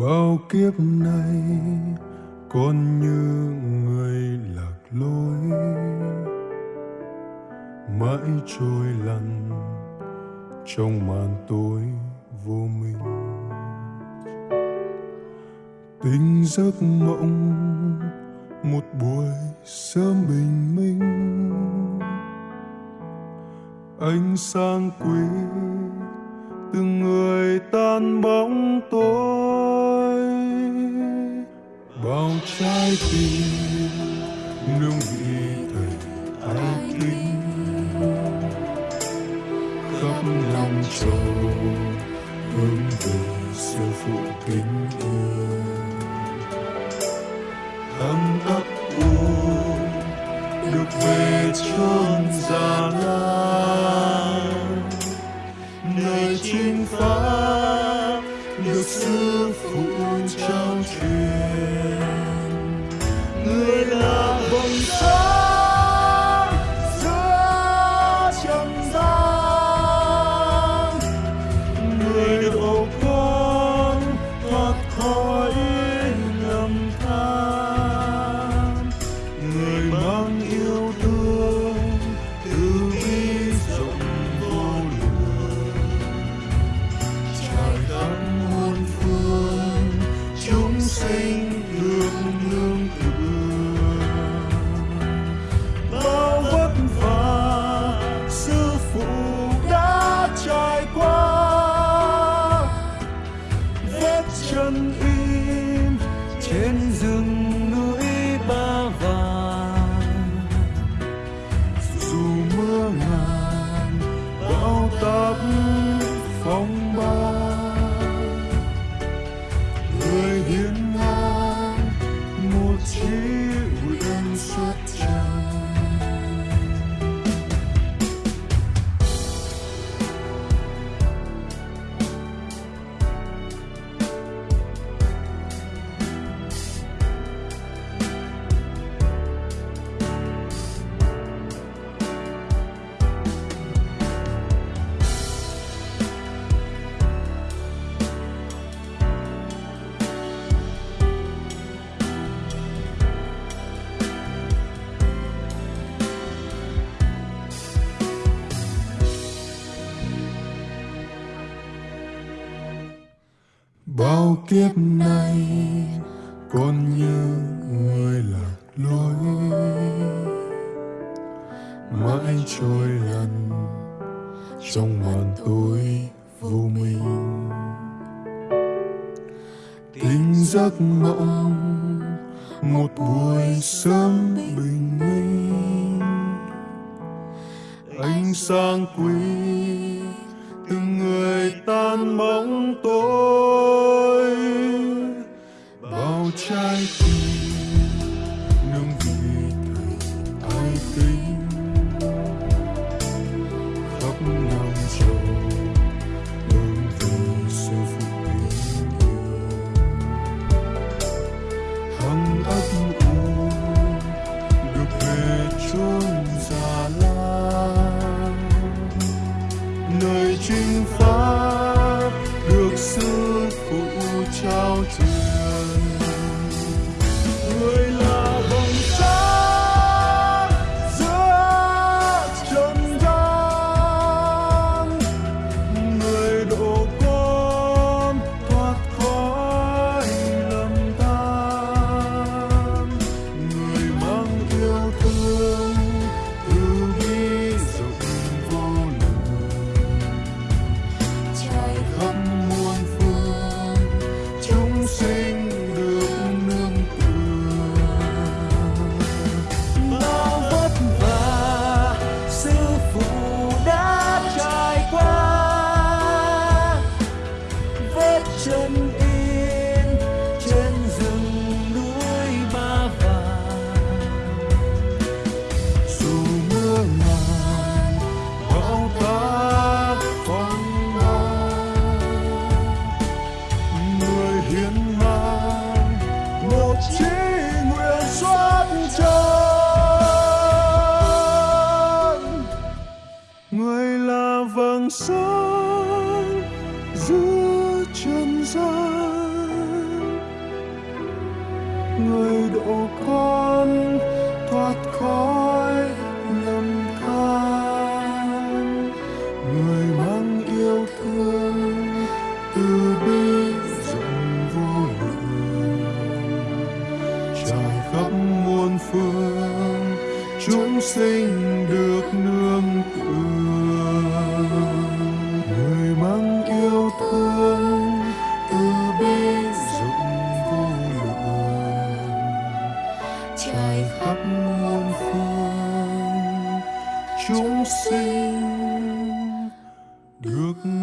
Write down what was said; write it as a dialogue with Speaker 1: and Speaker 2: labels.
Speaker 1: bao kiếp nay, con như người lạc lối. Mãi trôi lăn trong màn tối vô minh. Tình giấc mộng, một buổi sớm bình minh. Ánh sáng quý, từng người tan bóng tối trái tim nương vị thầy ai kính khắp lòng châu hướng về sư phụ kính yêu. Thầm ấp u, được về chốn già la nơi chinh pháp được sư phụ chân im trên rừng bao kiếp nay con như người lạc lối. Mãi trôi lần trong màn tối vô minh. Tình giấc mộng, một buổi sớm bình minh. Ánh sáng quý từng người tan bóng tối. 只 chí nguyện xuất chân người là vầng sáng giữa trần gian. Người độ con thoát khỏi khắp muôn phương chúng sinh được